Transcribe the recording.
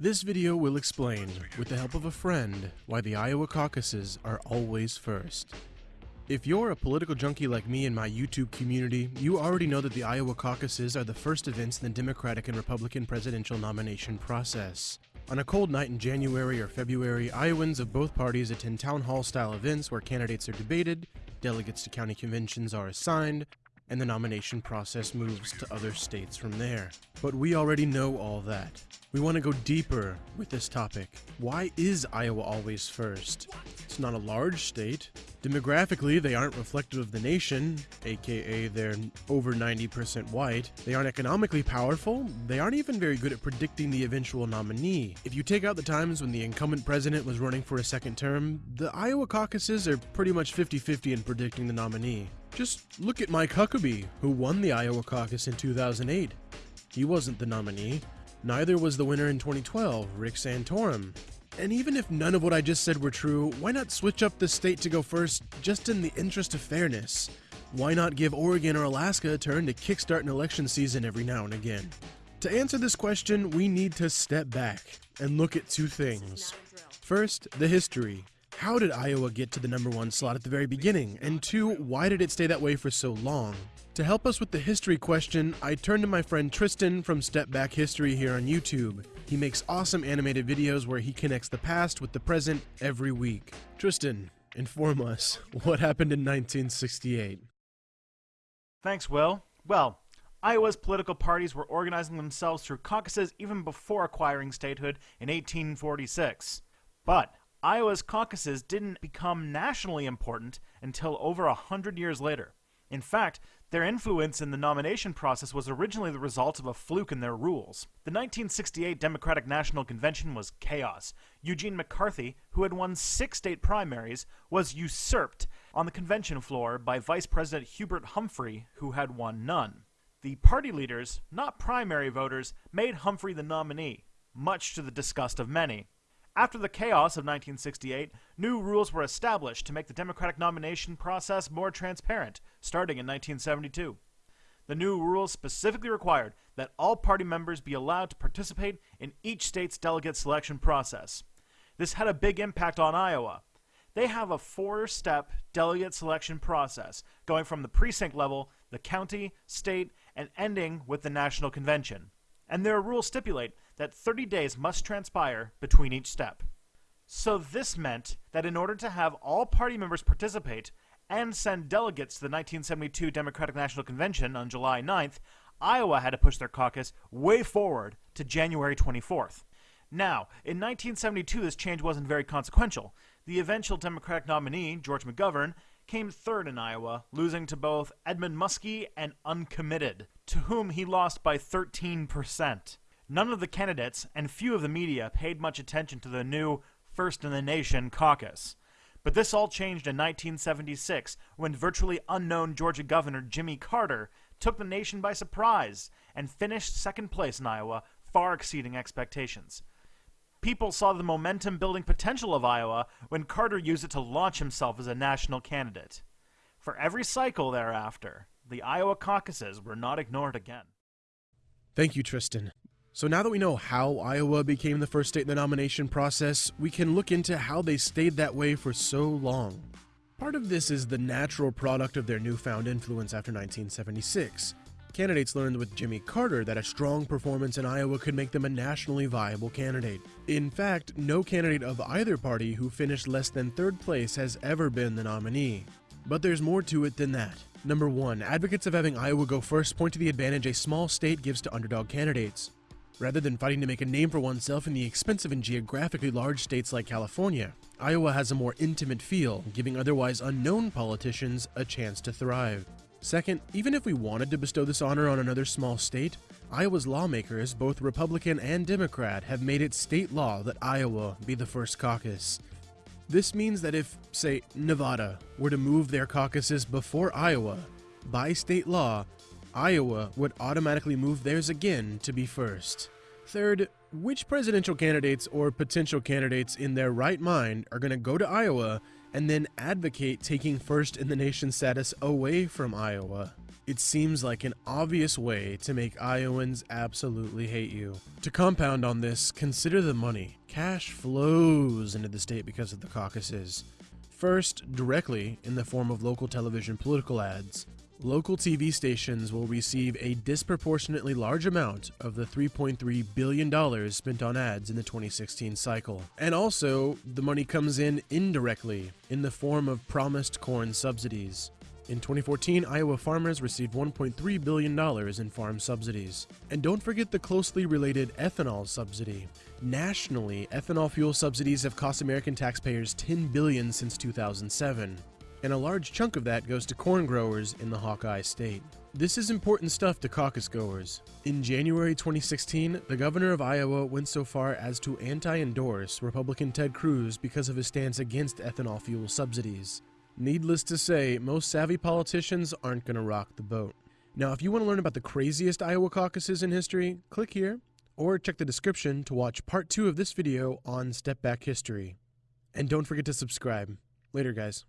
This video will explain, with the help of a friend, why the Iowa caucuses are always first. If you're a political junkie like me in my YouTube community, you already know that the Iowa caucuses are the first events in the Democratic and Republican presidential nomination process. On a cold night in January or February, Iowans of both parties attend town hall style events where candidates are debated, delegates to county conventions are assigned, and the nomination process moves to other states from there. But we already know all that. We want to go deeper with this topic. Why is Iowa always first? It's not a large state. Demographically, they aren't reflective of the nation, aka they're over 90% white. They aren't economically powerful. They aren't even very good at predicting the eventual nominee. If you take out the times when the incumbent president was running for a second term, the Iowa caucuses are pretty much 50 50 in predicting the nominee. Just look at Mike Huckabee, who won the Iowa caucus in 2008. He wasn't the nominee. Neither was the winner in 2012, Rick Santorum. And even if none of what I just said were true, why not switch up the state to go first just in the interest of fairness? Why not give Oregon or Alaska a turn to kickstart an election season every now and again? To answer this question, we need to step back and look at two things. First, the history. How did Iowa get to the number one slot at the very beginning? And two, why did it stay that way for so long? To help us with the history question, I turned to my friend Tristan from Step Back History here on YouTube. He makes awesome animated videos where he connects the past with the present every week. Tristan, inform us, what happened in 1968? Thanks, Will. Well, Iowa's political parties were organizing themselves through caucuses even before acquiring statehood in 1846. But Iowa's caucuses didn't become nationally important until over a hundred years later. In fact, their influence in the nomination process was originally the result of a fluke in their rules. The 1968 Democratic National Convention was chaos. Eugene McCarthy, who had won six state primaries, was usurped on the convention floor by Vice President Hubert Humphrey, who had won none. The party leaders, not primary voters, made Humphrey the nominee, much to the disgust of many. After the chaos of 1968, new rules were established to make the Democratic nomination process more transparent, starting in 1972. The new rules specifically required that all party members be allowed to participate in each state's delegate selection process. This had a big impact on Iowa. They have a four-step delegate selection process, going from the precinct level, the county, state, and ending with the national convention. And their rules stipulate that 30 days must transpire between each step. So this meant that in order to have all party members participate and send delegates to the 1972 Democratic National Convention on July 9th, Iowa had to push their caucus way forward to January 24th. Now, in 1972, this change wasn't very consequential. The eventual Democratic nominee, George McGovern, came third in Iowa, losing to both Edmund Muskie and Uncommitted, to whom he lost by 13%. None of the candidates and few of the media paid much attention to the new First in the Nation caucus. But this all changed in 1976 when virtually unknown Georgia Governor Jimmy Carter took the nation by surprise and finished second place in Iowa, far exceeding expectations. People saw the momentum building potential of Iowa when Carter used it to launch himself as a national candidate. For every cycle thereafter, the Iowa caucuses were not ignored again. Thank you, Tristan. So now that we know how Iowa became the first state in the nomination process, we can look into how they stayed that way for so long. Part of this is the natural product of their newfound influence after 1976. Candidates learned with Jimmy Carter that a strong performance in Iowa could make them a nationally viable candidate. In fact, no candidate of either party who finished less than third place has ever been the nominee. But there's more to it than that. Number 1. Advocates of having Iowa go first point to the advantage a small state gives to underdog candidates. Rather than fighting to make a name for oneself in the expensive and geographically large states like California, Iowa has a more intimate feel, giving otherwise unknown politicians a chance to thrive. Second, even if we wanted to bestow this honor on another small state, Iowa's lawmakers, both Republican and Democrat, have made it state law that Iowa be the first caucus. This means that if, say, Nevada were to move their caucuses before Iowa, by state law, Iowa would automatically move theirs again to be first. Third, which presidential candidates or potential candidates in their right mind are going to go to Iowa and then advocate taking first in the nation status away from Iowa? It seems like an obvious way to make Iowans absolutely hate you. To compound on this, consider the money. Cash flows into the state because of the caucuses. First, directly in the form of local television political ads. Local TV stations will receive a disproportionately large amount of the $3.3 billion spent on ads in the 2016 cycle. And also, the money comes in indirectly in the form of promised corn subsidies. In 2014, Iowa farmers received $1.3 billion in farm subsidies. And don't forget the closely related ethanol subsidy. Nationally, ethanol fuel subsidies have cost American taxpayers 10 billion since 2007 and a large chunk of that goes to corn growers in the Hawkeye State. This is important stuff to caucus goers. In January 2016, the governor of Iowa went so far as to anti endorse Republican Ted Cruz because of his stance against ethanol fuel subsidies. Needless to say, most savvy politicians aren't going to rock the boat. Now, if you want to learn about the craziest Iowa caucuses in history, click here, or check the description to watch part 2 of this video on Step Back History. And don't forget to subscribe. Later, guys.